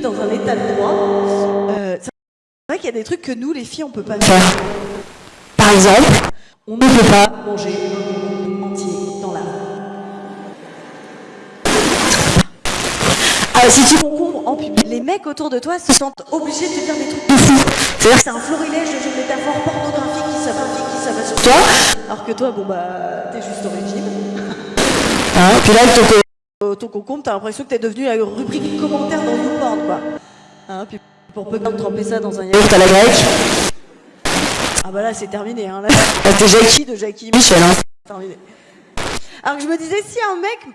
dans un état de droit, euh, c'est vrai qu'il y a des trucs que nous, les filles, on peut pas faire. Par exemple, on ne peut pas manger entier dans la rue. Ah, si tu concombres en public, les mecs autour de toi se sentent obligés de te dire des trucs de fou. C'est-à-dire que c'est un florilège de jeux de métaphores pornographiques qui s'appliquent, qui s'abat sur toi. Alors que toi, bon bah, t'es juste origine. Hein, puis là, elle ton concombre, t'as l'impression que t'es devenu la rubrique commentaire dans YouPorn, quoi. Hein, puis pour peu de tremper ça dans un yaourt. à la grecque, Ah bah là, c'est terminé. Hein. Là, là, t'es Jackie c'est de Jackie Michel, hein. terminé. Alors que je me disais, si un mec